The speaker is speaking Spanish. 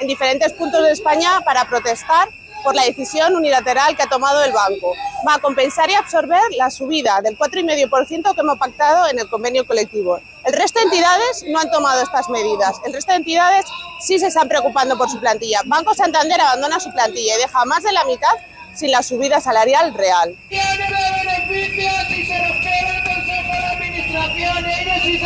en diferentes puntos de España para protestar por la decisión unilateral que ha tomado el banco. Va a compensar y absorber la subida del 4,5% que hemos pactado en el convenio colectivo. El resto de entidades no han tomado estas medidas. El resto de entidades sí se están preocupando por su plantilla. Banco Santander abandona su plantilla y deja más de la mitad sin la subida salarial real. Tiene beneficios y se los queda el Consejo de Administración. Ellos sí